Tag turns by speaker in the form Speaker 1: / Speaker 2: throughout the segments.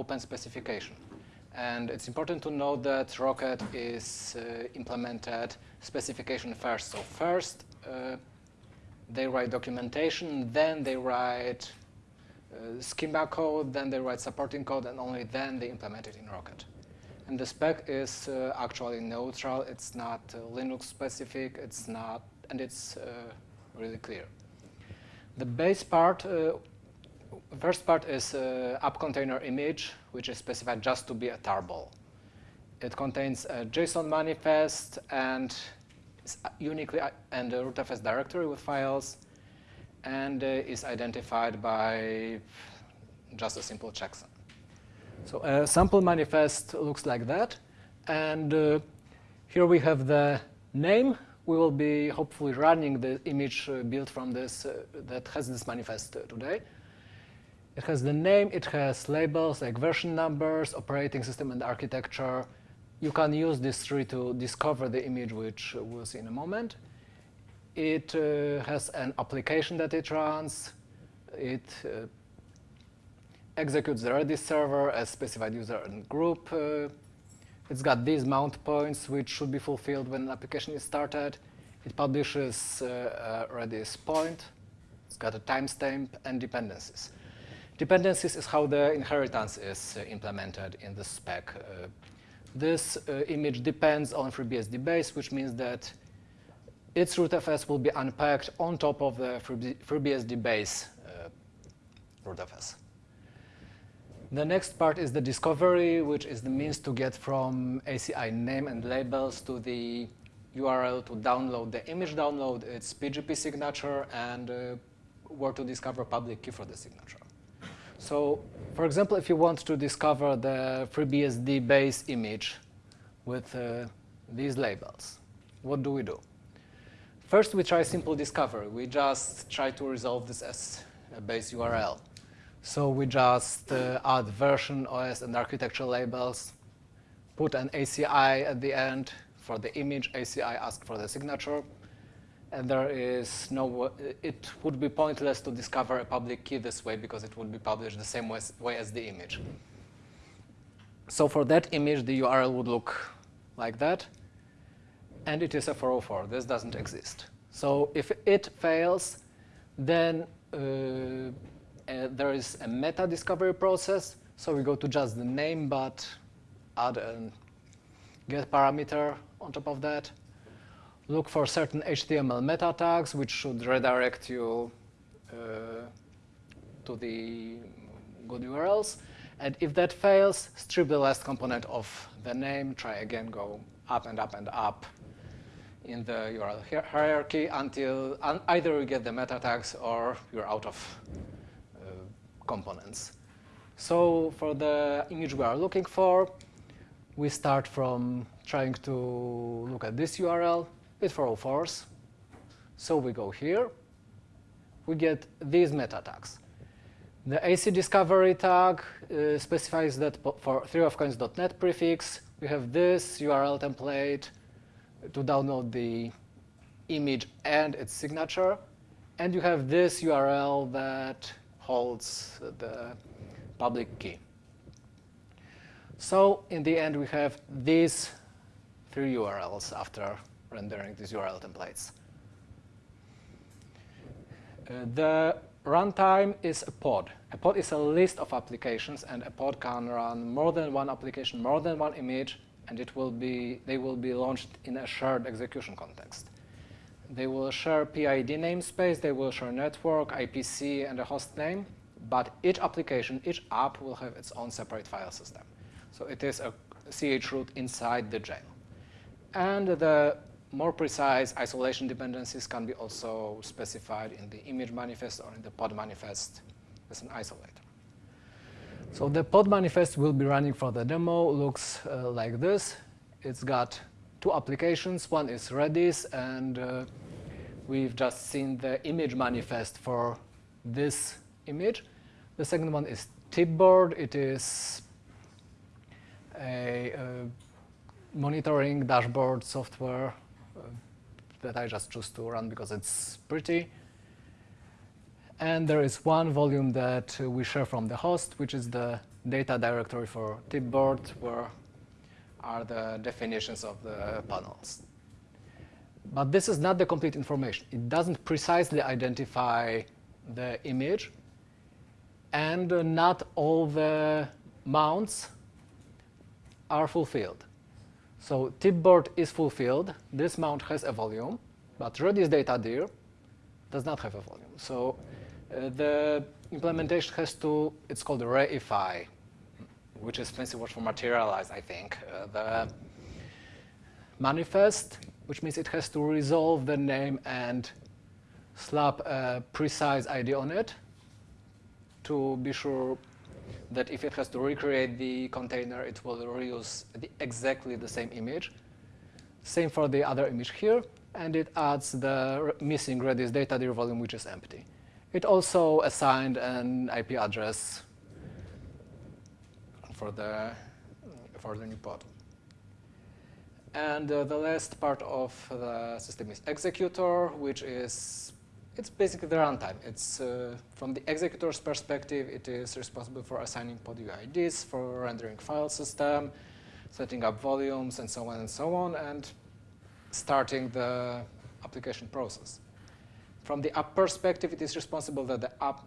Speaker 1: open specification. And it's important to note that Rocket is uh, implemented specification first. So first, uh, they write documentation, then they write uh, schema code, then they write supporting code, and only then they implement it in Rocket. And the spec is uh, actually neutral. It's not uh, Linux specific. It's not, and it's uh, really clear. The base part, uh, first part is uh, app container image, which is specified just to be a tarball. It contains a JSON manifest and uniquely and a rootfs directory with files, and uh, is identified by just a simple checksum. So a sample manifest looks like that, and uh, here we have the name we will be hopefully running the image uh, built from this uh, that has this manifest uh, today. It has the name, it has labels like version numbers, operating system, and architecture. You can use this tree to discover the image, which we'll see in a moment. It uh, has an application that it runs. It uh, executes the Redis server as specified user and group. Uh, it's got these mount points, which should be fulfilled when an application is started. It publishes uh, Redis point. It's got a timestamp and dependencies. Dependencies is how the inheritance is uh, implemented in the spec. Uh, this uh, image depends on FreeBSD base, which means that its rootfs will be unpacked on top of the FreeBSD base rootfs. The next part is the discovery, which is the means to get from ACI name and labels to the URL to download the image download, its PGP signature, and uh, where to discover public key for the signature. So, for example, if you want to discover the FreeBSD base image with uh, these labels, what do we do? First, we try simple discovery. We just try to resolve this as a base URL. So we just uh, add version, OS, and architecture labels, put an ACI at the end for the image, ACI ask for the signature, and there is no, it would be pointless to discover a public key this way because it would be published the same way, way as the image. So for that image, the URL would look like that, and it is a 404. This doesn't exist. So if it fails, then uh, uh, there is a meta discovery process. So we go to just the name, but add a get parameter on top of that. Look for certain HTML meta tags, which should redirect you uh, to the good URLs. And if that fails, strip the last component of the name. Try again, go up and up and up in the URL hierarchy until either you get the meta tags or you're out of components. So for the image we are looking for, we start from trying to look at this URL with 404s. So we go here. We get these meta tags. The AC discovery tag uh, specifies that for 3ofcoins.net prefix, we have this URL template to download the image and its signature. And you have this URL that holds the public key. So in the end, we have these three URLs after rendering these URL templates. Uh, the runtime is a pod. A pod is a list of applications, and a pod can run more than one application, more than one image, and it will be, they will be launched in a shared execution context. They will share PID namespace, they will share network, IPC, and a host name, but each application, each app will have its own separate file system. So it is a chroot inside the jail. And the more precise isolation dependencies can be also specified in the image manifest or in the pod manifest as an isolator. So the pod manifest will be running for the demo, looks uh, like this. It's got two applications. One is Redis, and uh, we've just seen the image manifest for this image. The second one is Tipboard. It is a, a monitoring dashboard software uh, that I just choose to run because it's pretty. And there is one volume that we share from the host, which is the data directory for tipboard where are the definitions of the panels. But this is not the complete information. It doesn't precisely identify the image, and not all the mounts are fulfilled. So tipboard is fulfilled. This mount has a volume, but Redis data dir does not have a volume. So uh, the implementation has to, it's called reify, which is fancy word for materialize, I think. Uh, the manifest, which means it has to resolve the name and slap a precise ID on it to be sure that if it has to recreate the container, it will reuse the, exactly the same image. Same for the other image here, and it adds the missing Redis data dir volume, which is empty. It also assigned an IP address for the, for the new pod. And uh, the last part of the system is executor, which is it's basically the runtime. It's uh, from the executor's perspective, it is responsible for assigning pod UIDs, for rendering file system, setting up volumes, and so on and so on, and starting the application process. From the app perspective, it is responsible that the app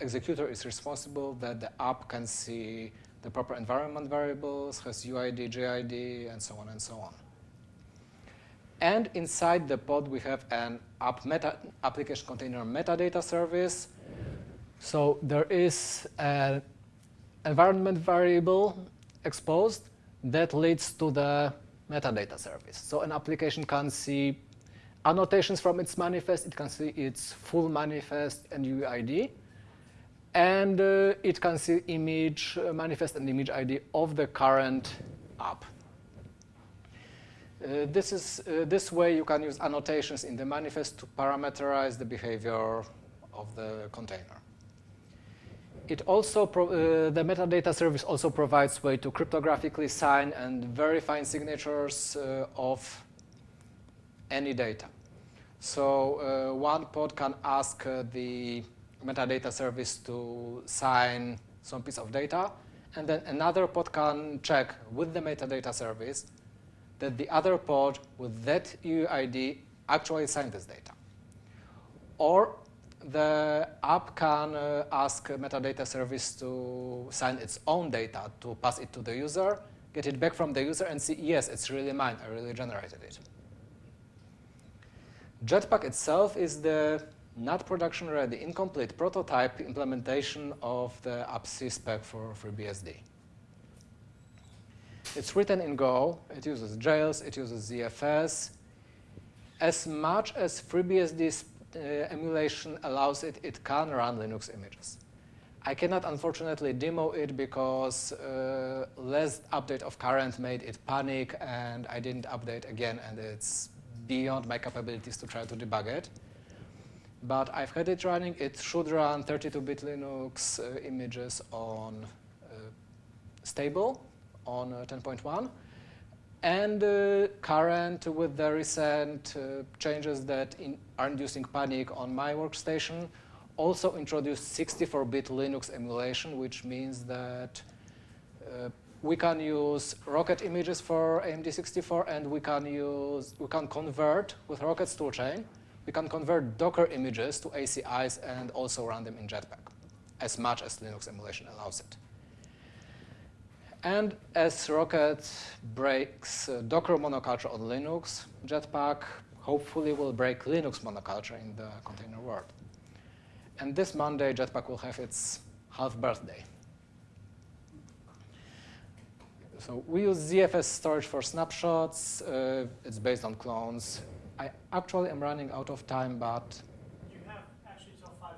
Speaker 1: executor is responsible that the app can see the proper environment variables, has UID, GID, and so on and so on. And inside the pod, we have an app meta application container metadata service. So there is an environment variable exposed that leads to the metadata service. So an application can see annotations from its manifest, it can see its full manifest and UID, and uh, it can see image uh, manifest and image ID of the current app. Uh, this is uh, this way you can use annotations in the manifest to parameterize the behavior of the container. It also uh, the metadata service also provides way to cryptographically sign and verify signatures uh, of any data. So uh, one pod can ask uh, the metadata service to sign some piece of data, and then another pod can check with the metadata service that the other pod with that UID actually signed this data. Or the app can uh, ask metadata service to sign its own data to pass it to the user, get it back from the user, and see, yes, it's really mine, I really generated it. Jetpack itself is the not production-ready, incomplete prototype implementation of the AppC spec for FreeBSD. It's written in Go. It uses jails. It uses ZFS. As much as FreeBSD uh, emulation allows it, it can run Linux images. I cannot, unfortunately, demo it because uh, last update of current made it panic, and I didn't update again, and it's beyond my capabilities to try to debug it. But I've had it running. It should run 32-bit Linux uh, images on uh, stable on uh, 10.1 and uh, current with the recent uh, changes that in, are inducing panic on my workstation also introduced 64-bit Linux emulation, which means that uh, we can use Rocket images for AMD64, and we can use we can convert with Rocket's toolchain. We can convert Docker images to ACIs and also run them in Jetpack, as much as Linux emulation allows it. And as Rocket breaks uh, Docker monoculture on Linux, Jetpack hopefully will break Linux monoculture in the container world. And this Monday, Jetpack will have its half birthday. So we use ZFS storage for snapshots. Uh, it's based on clones. I actually am running out of time, but...
Speaker 2: You have actually till 5.30.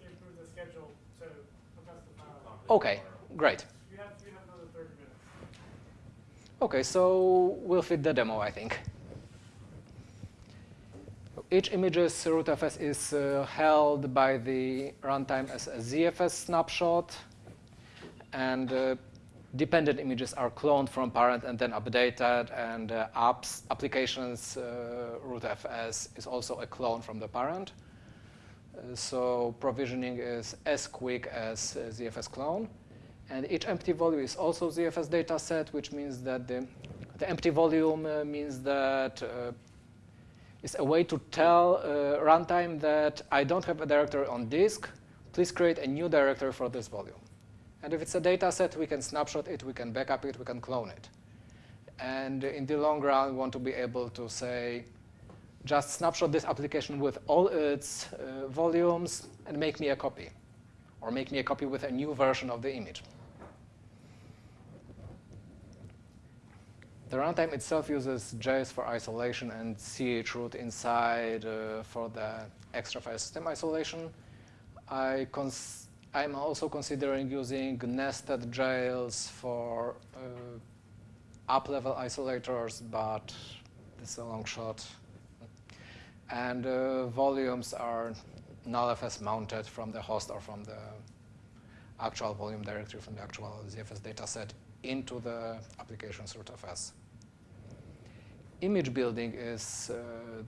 Speaker 2: They improved the schedule to compress the file.
Speaker 1: OK, great. OK, so we'll fit the demo, I think. Each image's rootfs is uh, held by the runtime as a ZFS snapshot. And uh, dependent images are cloned from parent and then updated. And uh, apps, applications uh, rootfs is also a clone from the parent. Uh, so provisioning is as quick as ZFS clone. And each empty volume is also ZFS data set, which means that the, the empty volume uh, means that uh, it's a way to tell uh, runtime that I don't have a directory on disk. Please create a new directory for this volume. And if it's a data set, we can snapshot it, we can backup it, we can clone it. And in the long run, we want to be able to say, just snapshot this application with all its uh, volumes and make me a copy. Or make me a copy with a new version of the image. The runtime itself uses JS for isolation and chroot inside uh, for the extra file system isolation. I am also considering using nested jails for uh, up-level isolators, but this is a long shot. And uh, volumes are nullfs mounted from the host or from the actual volume directory from the actual ZFS dataset into the application's rootfs image building is uh,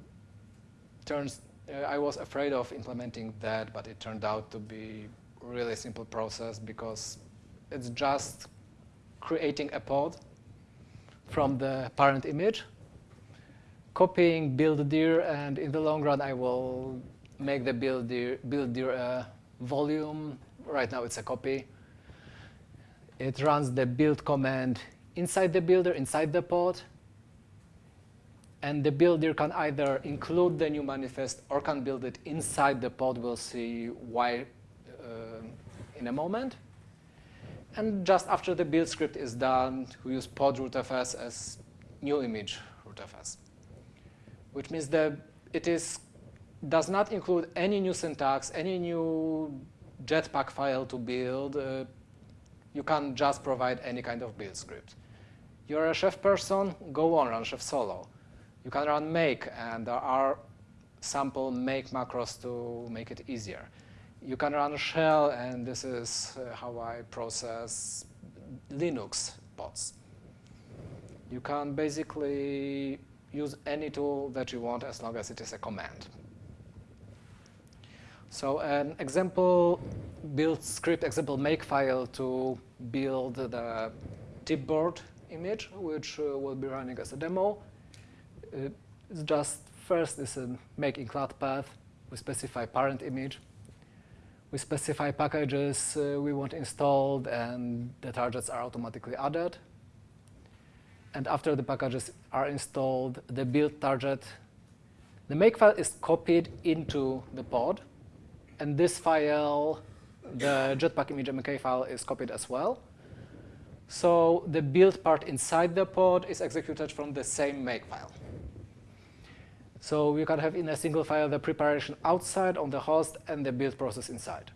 Speaker 1: turns. Uh, I was afraid of implementing that, but it turned out to be really simple process because it's just creating a pod from the parent image, copying build dir, and in the long run, I will make the build dir, build dir uh, volume. Right now, it's a copy. It runs the build command inside the builder, inside the pod, and the builder can either include the new manifest or can build it inside the pod. We'll see why uh, in a moment. And just after the build script is done, we use pod rootfs as new image rootfs, which means that it is does not include any new syntax, any new Jetpack file to build. Uh, you can just provide any kind of build script. You're a chef person, go on, run chef solo. You can run make, and there are sample make macros to make it easier. You can run shell, and this is uh, how I process Linux pods. You can basically use any tool that you want as long as it is a command. So an example build script, example make file to build the tipboard image, which uh, will be running as a demo it's just first is a make include path. We specify parent image. We specify packages uh, we want installed, and the targets are automatically added. And after the packages are installed, the build target, the make file is copied into the pod. And this file, the Jetpack image MK file, is copied as well. So the build part inside the pod is executed from the same make file. So you can have in a single file the preparation outside on the host and the build process inside.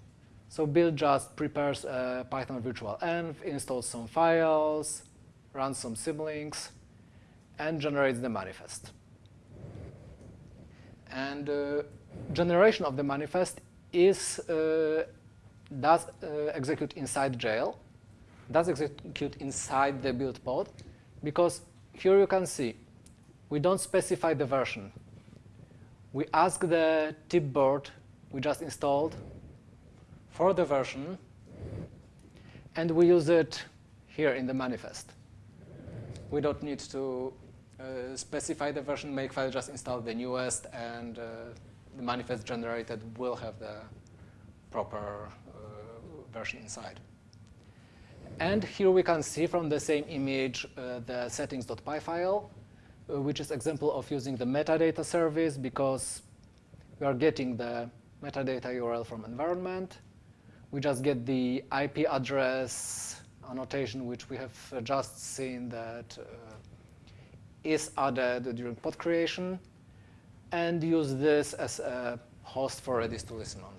Speaker 1: So build just prepares a Python virtual env, installs some files, runs some symlinks, and generates the manifest. And uh, generation of the manifest is uh, does uh, execute inside jail, does execute inside the build pod, because here you can see we don't specify the version we ask the tipboard we just installed for the version, and we use it here in the manifest. We don't need to uh, specify the version makefile, just install the newest, and uh, the manifest generated will have the proper uh, version inside. And here we can see from the same image uh, the settings.py file which is example of using the metadata service because we are getting the metadata URL from environment. We just get the IP address annotation, which we have uh, just seen that uh, is added during pod creation, and use this as a host for Redis to listen on.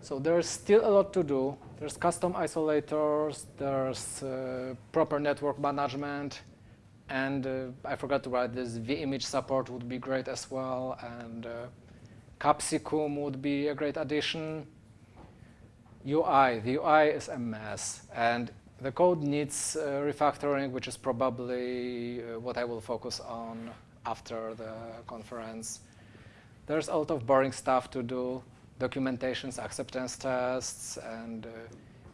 Speaker 1: So there's still a lot to do. There's custom isolators, there's uh, proper network management, and uh, I forgot to write this, vimage support would be great as well, and uh, Capsicum would be a great addition. UI, the UI is a mess, and the code needs uh, refactoring, which is probably uh, what I will focus on after the conference. There's a lot of boring stuff to do documentations, acceptance tests, and uh,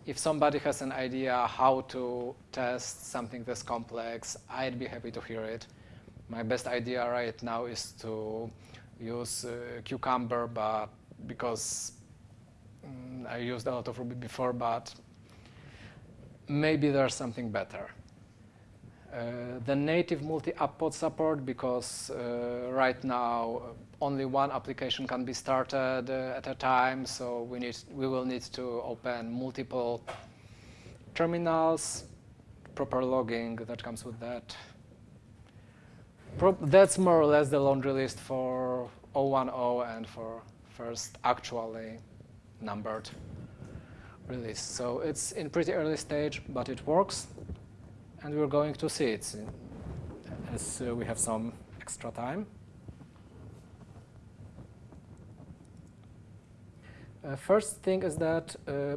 Speaker 1: if somebody has an idea how to test something this complex, I'd be happy to hear it. My best idea right now is to use uh, Cucumber, but because um, I used a lot of Ruby before, but maybe there's something better. Uh, the native multi-app pod support because uh, right now uh, only one application can be started at a time, so we need we will need to open multiple terminals, proper logging that comes with that. Pro that's more or less the laundry list for 010 and for first actually numbered release. So it's in pretty early stage, but it works and we're going to see it as uh, we have some extra time. Uh, first thing is that uh,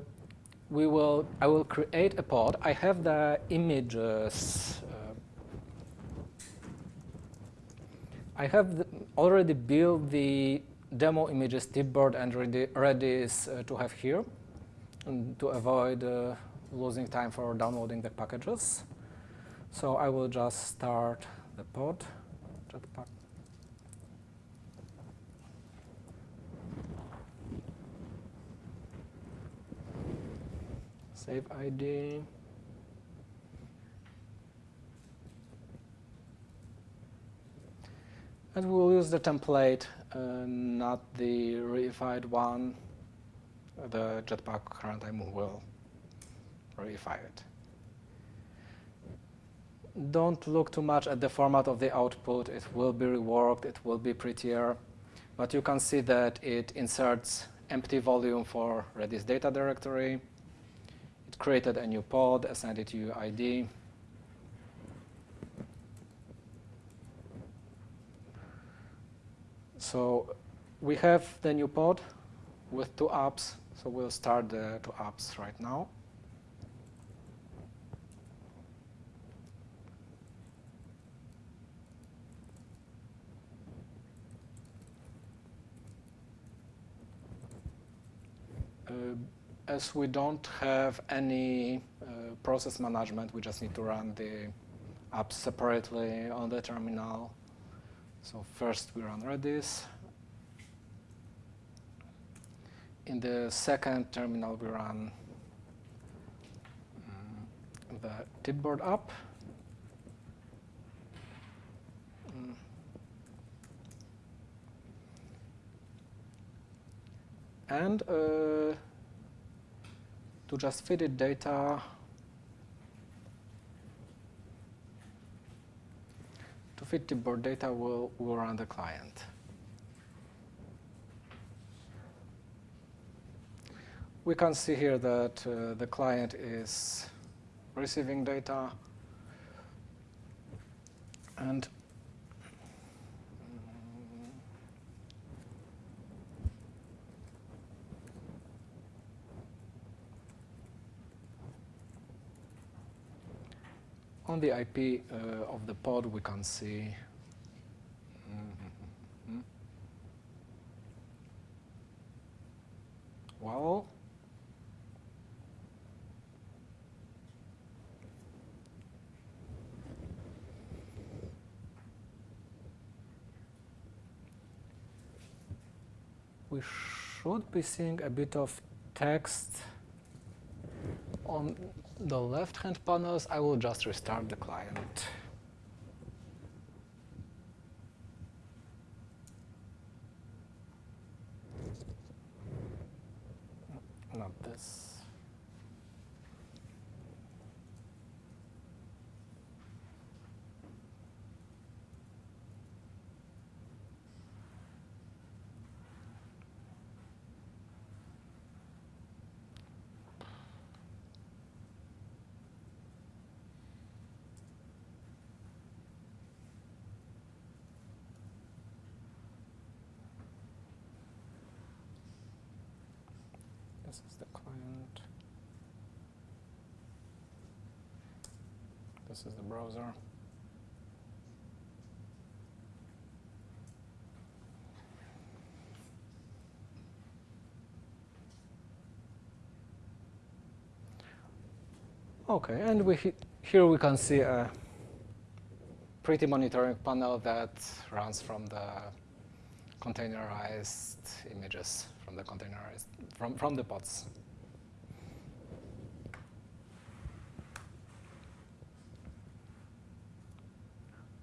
Speaker 1: we will, I will create a pod. I have the images. Uh, I have already built the demo images tipboard and ready, ready uh, to have here to avoid losing time for downloading the packages. So I will just start the pod jetpack. Save ID. And we'll use the template, uh, not the reified one. The Jetpack runtime will reify it don't look too much at the format of the output. It will be reworked. It will be prettier. But you can see that it inserts empty volume for Redis data directory. It created a new pod, assigned it to UID. So we have the new pod with two apps. So we'll start the two apps right now. Uh, as we don't have any uh, process management, we just need to run the app separately on the terminal. So first we run Redis. In the second terminal, we run um, the tipboard app. And uh, to just feed it data, to feed the board data, we'll, we'll run the client. We can see here that uh, the client is receiving data and on the IP uh, of the pod, we can see mm-hmm. well, we should be seeing a bit of text on the left-hand panels, I will just restart the client. this is the client. This is the browser. Okay, and we here we can see a pretty monitoring panel that runs from the containerized images from the containerized from, from the pods.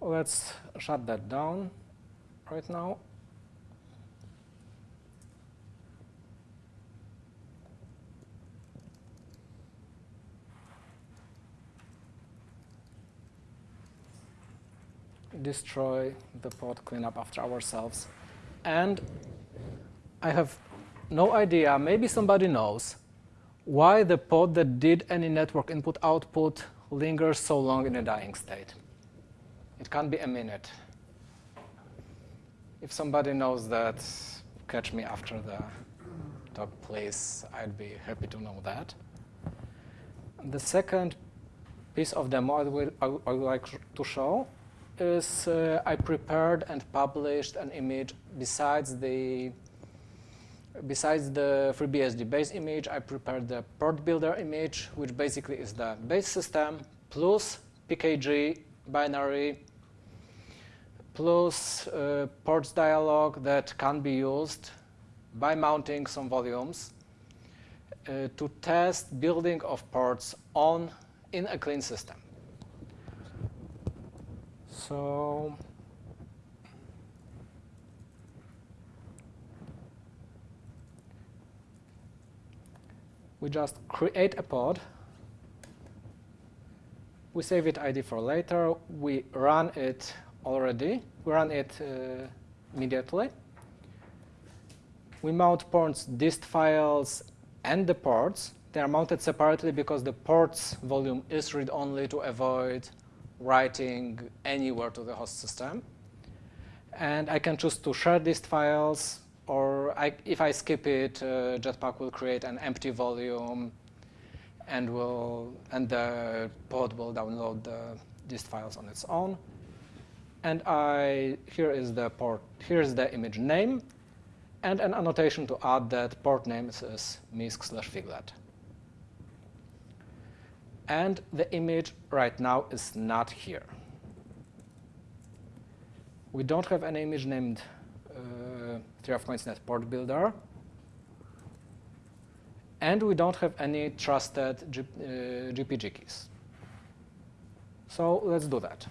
Speaker 1: Let's shut that down right now. destroy the pod, clean up after ourselves. And I have no idea, maybe somebody knows, why the pod that did any network input output lingers so long in a dying state. It can't be a minute. If somebody knows that, catch me after the talk, please. I'd be happy to know that. The second piece of demo I would, I would like to show is uh, I prepared and published an image besides the besides the FreeBSD base image, I prepared the port builder image, which basically is the base system plus PKG binary plus uh, ports dialog that can be used by mounting some volumes uh, to test building of ports on in a clean system. So we just create a pod. We save it ID for later. We run it already. We run it uh, immediately. We mount ports, dist files, and the ports. They are mounted separately because the ports volume is read-only to avoid writing anywhere to the host system. And I can choose to share dist files, or I, if I skip it, uh, Jetpack will create an empty volume, and will and the pod will download the, these files on its own. And I here is the port. Here is the image name, and an annotation to add that port name is MISC slash figlet and the image right now is not here. We don't have an image named 3ofcoins.net Port Builder, and we don't have any trusted G uh, GPG keys. So let's do that.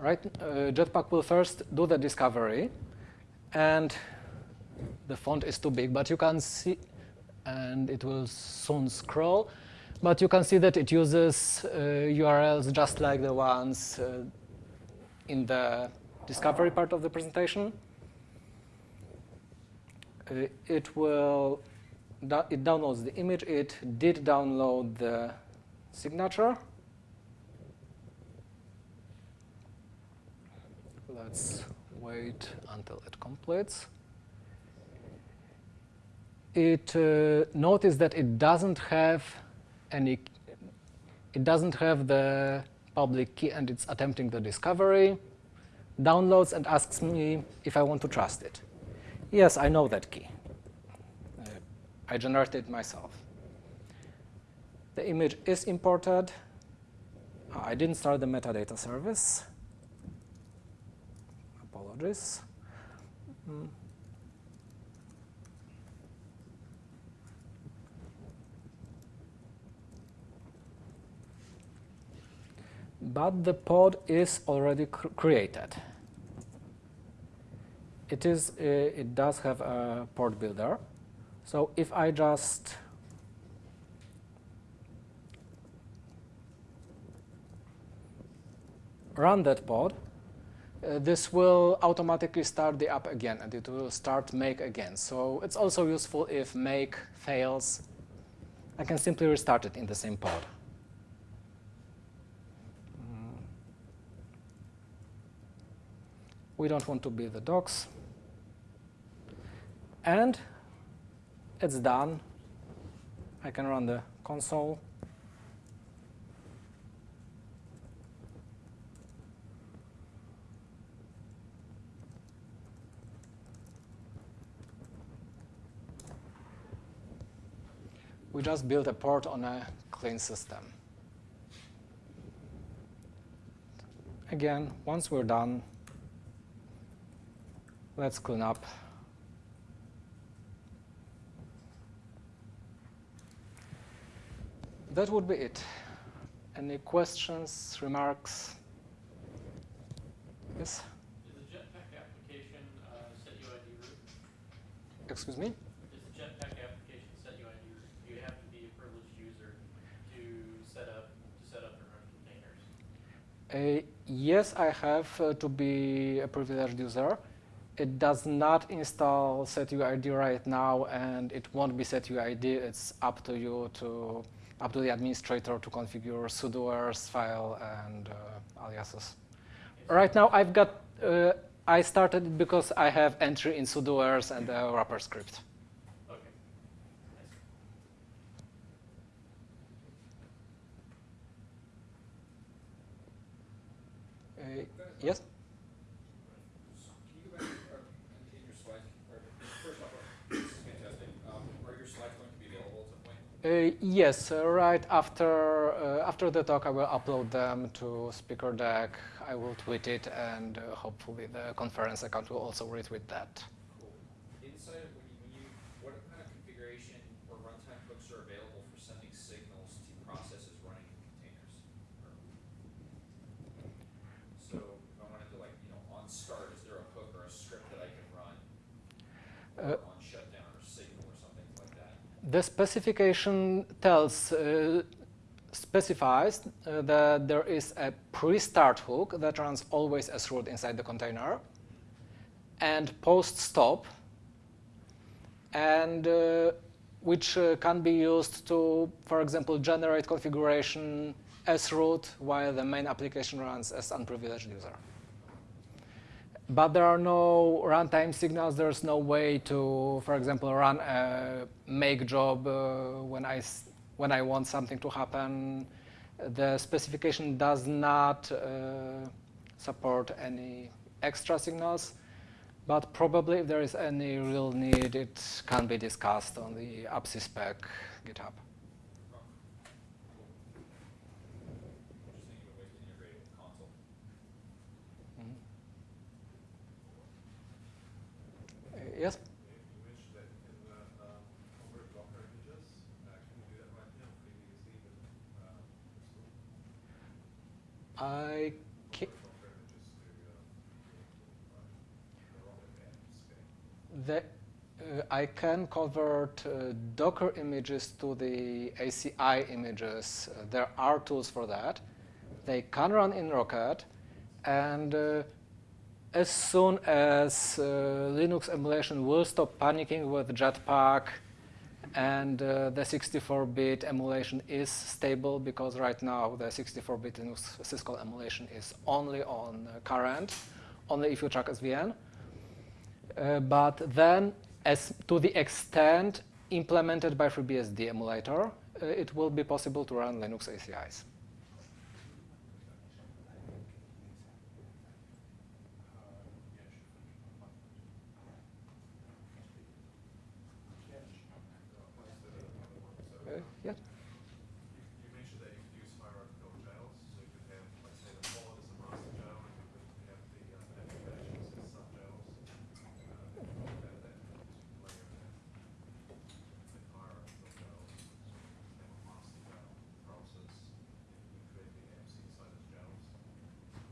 Speaker 1: Right, uh, Jetpack will first do the discovery and the font is too big, but you can see, and it will soon scroll, but you can see that it uses uh, URLs just like the ones uh, in the discovery part of the presentation. Uh, it will, it downloads the image. It did download the signature. Let's wait until it completes. It uh, notice that it doesn't have any, it doesn't have the public key and it's attempting the discovery, downloads and asks me if I want to trust it. Yes, I know that key. Uh, I generated it myself. The image is imported. I didn't start the metadata service Apologies. Mm. But the pod is already cr created. It is. Uh, it does have a port builder. So if I just run that pod, uh, this will automatically start the app again and it will start make again. So it's also useful if make fails. I can simply restart it in the same pod. We don't want to be the docs. And it's done. I can run the console. We just built a port on a clean system. Again, once we're done, let's clean up. That would be it. Any questions, remarks? Yes?
Speaker 3: Is the Jetpack application uh, set UID root?
Speaker 1: Excuse me?
Speaker 3: Is the Jetpack application set UID root? Do you have to be a privileged user to set up to set up and run containers?
Speaker 1: Uh, yes, I have uh, to be a privileged user. It does not install setuid right now, and it won't be setuid. It's up to you to, up to the administrator to configure sudoers file and uh, aliases. Right now, I've got. Uh, I started it because I have entry in sudoers and a wrapper script.
Speaker 3: Okay.
Speaker 1: Uh, yes.
Speaker 4: Can you go back, uh, in your slides, or, first off, uh, this is fantastic, um, are your slides going to be available at some point?
Speaker 1: Uh, yes, uh, right after uh, after the talk, I will upload them to Speaker Deck. I will tweet it, and uh, hopefully the conference account will also retweet that.
Speaker 4: Cool. Inside of when you, when you, what kind of configuration or runtime hooks are available for sending signals to processes running in containers? Or- So if I wanted to like, you know, on start, is there a hook or a script that I can run?
Speaker 1: Uh,
Speaker 4: Or on shutdown or signal or something like that?
Speaker 1: The specification tells uh, specifies uh, that there is a pre-start hook that runs always as root inside the container, and post-stop, and uh, which uh, can be used to, for example, generate configuration as root while the main application runs as unprivileged user. But there are no runtime signals. There's no way to, for example, run a make job uh, when I when I want something to happen. The specification does not uh, support any extra signals, but probably if there is any real need, it can be discussed on the AppC spec GitHub.
Speaker 4: Oh, cool. Just thinking of ways to integrate it with Consul.
Speaker 1: Uh, yes?
Speaker 5: You mentioned that you can uh, um, convert Docker images. Uh, Can you do that right now pretty easily with uh, Crystal?
Speaker 1: I ca-
Speaker 5: Convert Docker images to uh, the Rocket app spec.
Speaker 1: The, uh, I can convert uh, Docker images to the ACI images. Uh, there are tools for that. They can run in Rocket, and uh, as soon as uh, Linux emulation will stop panicking with Jetpack, and uh, the 64-bit emulation is stable because right now the 64-bit Linux syscall emulation is only on uh, current, only if you track SVN. But then, as to the extent implemented by FreeBSD emulator, uh, it will be possible to run Linux ACIs. Uh, yeah.
Speaker 5: You you mentioned that you could use hierarchical jails, so you could have, let's say, the pod as a master jail, and you could have the uh, applications as sub-jails. Uh, That, that, you could layer that in hierarchical jails, so you could have a master jail process, and you create the apps inside as jails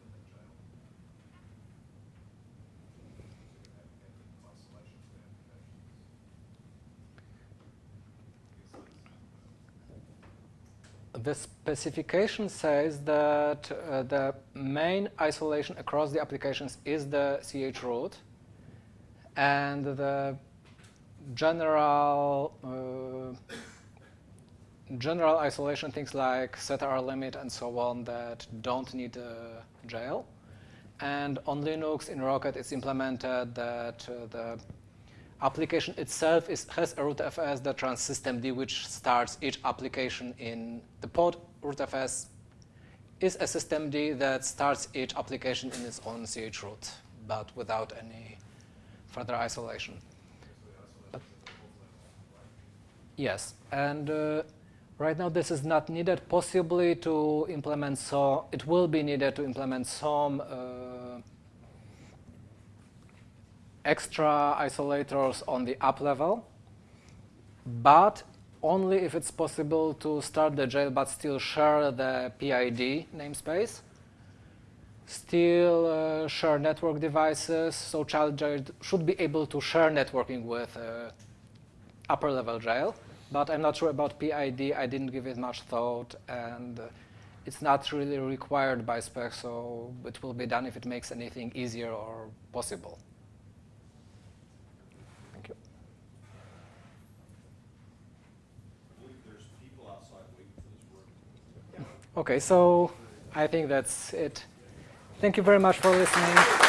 Speaker 5: within that jail. So you could have handling isolations for applications. I guess that's, uh,
Speaker 1: The specification says that uh, the main isolation across the applications is the chroot, and the general uh, general isolation things like setrlimit and so on that don't need a jail. And on Linux in Rocket, it's implemented that uh, the application itself is, has a rootfs that runs systemd, which starts each application in the pod rootfs is a systemd that starts each application in its own chroot, but without any further isolation.
Speaker 5: right?
Speaker 1: Yes, and uh, right now this is not needed. Possibly to implement so it will be needed to implement some uh, extra isolators on the up level, but only if it's possible to start the jail but still share the PID namespace. Still uh, share network devices, so child jail should be able to share networking with uh, upper level jail, but I'm not sure about PID. I didn't give it much thought, and uh, it's not really required by spec, so it will be done if it makes anything easier or possible. Thank you.
Speaker 4: I believe there's people outside waiting for this work.
Speaker 1: Okay, so I think that's it. Thank you very much for listening.